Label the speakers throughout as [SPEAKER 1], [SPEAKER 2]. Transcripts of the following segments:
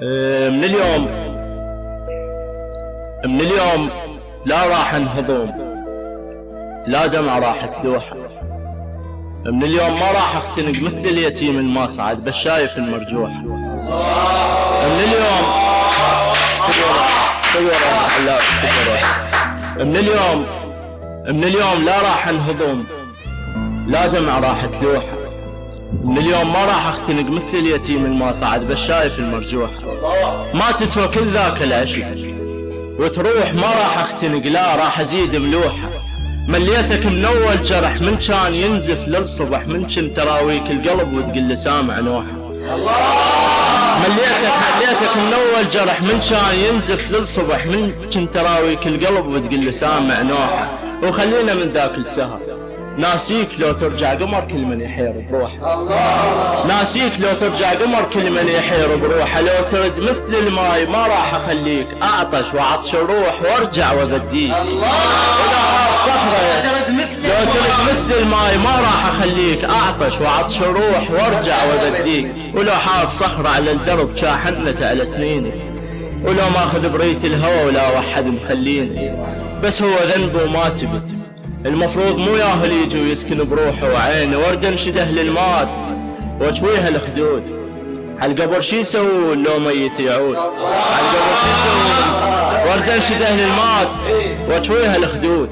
[SPEAKER 1] آه، من اليوم من اليوم لا راح انهضم لا دمعة راح تلوح. من اليوم ما راح اختنق مثل اليتيم المصعد بس شايف المرجوح. من اليوم من اليوم من اليوم لا راح انهضم لا دمعة راح تلوح. من اليوم ما راح أختنق مثل اليتيم المصعد بس شايف المرجوح. ما تسوى كل ذاك العشق. وتروح ما راح أختنق لا راح أزيد ملوحة. مليتك من اول جرح من كان ينزف للصبح من كنت تراويك القلب وتقول لي سامع نوحة مليتك مليتك من اول جرح من كان ينزف للصبح من كنت تراويك القلب وتقول لي سامع نوحة وخلينا من ذاك السهر. ناسيك لو ترجع قمر كل من يحير بروحه ناسيك لو ترجع قمر كل من يحير بروحه لو ترد مثل الماي ما راح اخليك اعطش وعطش الروح وارجع واغديك صخرة لو ترد مثل الماي ما راح اخليك اعطش وعطش الروح وارجع واغديك ولو حاب صخرة على الدرب شاحنته على سنيني ولو ماخذ بريت الهوى ولا وحد مخليني. بس هو ذنبه ما تبت. المفروض مو ياهل يجي ويسكن بروحه وعينه ورد انشده للمات واجويها الخدود عالقبر شي يسوون لو ميت يعود؟ عالقبر شي يسوون؟ ورد انشده للمات واجويها الخدود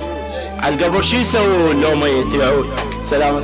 [SPEAKER 1] عالقبر شي يسوون لو ميت يعود؟ سلامة